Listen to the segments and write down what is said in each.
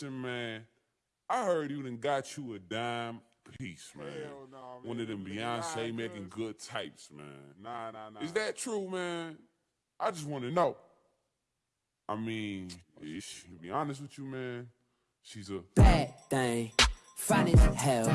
listen, man. I heard you done got you a dime piece, man. Hell no, man. One of them Nah, Beyonce making good types, man. Nah, nah, nah. Is that true, man? I just want to know. I mean, ish, to be honest with you, man, she's a bad thing. Fine as hell.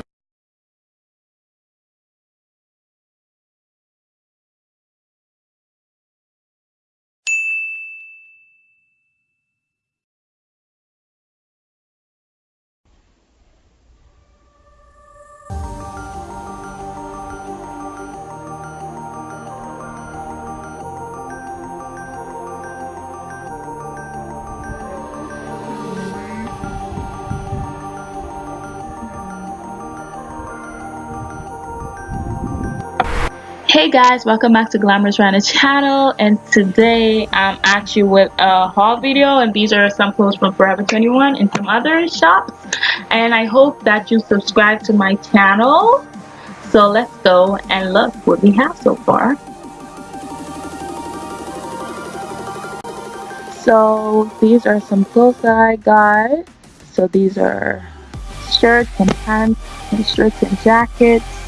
Hey guys, welcome back to Glamorous Rana channel and today I'm actually with a haul video and these are some clothes from Forever 21 and some other shops and I hope that you subscribe to my channel so let's go and look what we have so far. So these are some clothes that I got. So these are shirts and pants and shirts and jackets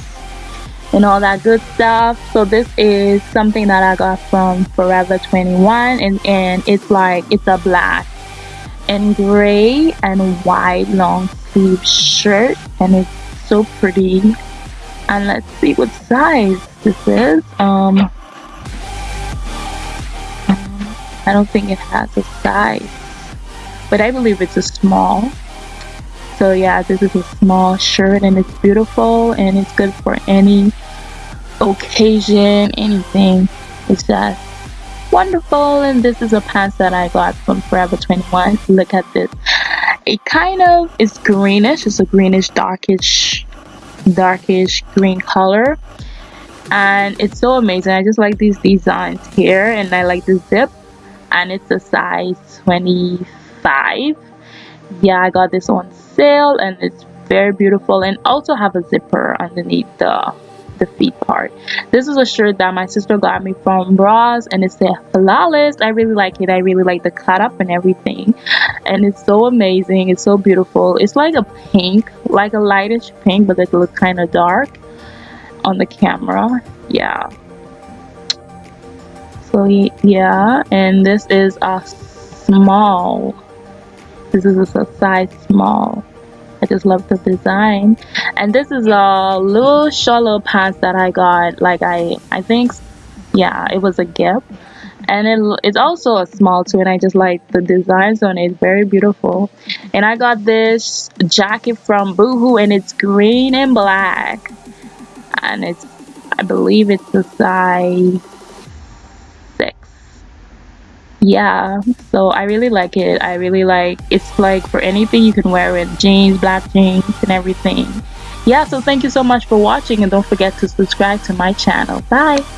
and all that good stuff. So this is something that i got from forever 21 and and it's like it's a black and gray and white long sleeve shirt and it's so pretty. And let's see what size this is. Um i don't think it has a size but i believe it's a small so yeah this is a small shirt and it's beautiful and it's good for any occasion anything. It's just wonderful and this is a pants that i got from forever 21 look at this. It kind of is greenish. It's a greenish darkish darkish green color. And it's so amazing. I just like these designs here and i like the zip. And it's a size 25 yeah i got this on sale and it's very beautiful and also have a zipper underneath the the feet part. This is a shirt that my sister got me from Ross and it's a flawless. I really like it. I really like the cut up and everything and it's so amazing. It's so beautiful. It's like a pink like a lightish pink but it looks kind of dark on the camera. Yeah. So yeah and this is a small this is a size small. I just love the design. And this is a little short pants that I got. Like I I think yeah it was a gift and it, it's also a small too and I just like the designs on it. Very beautiful. And I got this jacket from Boohoo and it's green and black. And it's I believe it's a size yeah so i really like it. I really like it's like for anything you can wear it. Jeans black jeans and everything. Yeah so thank you so much for watching and don't forget to subscribe to my channel. Bye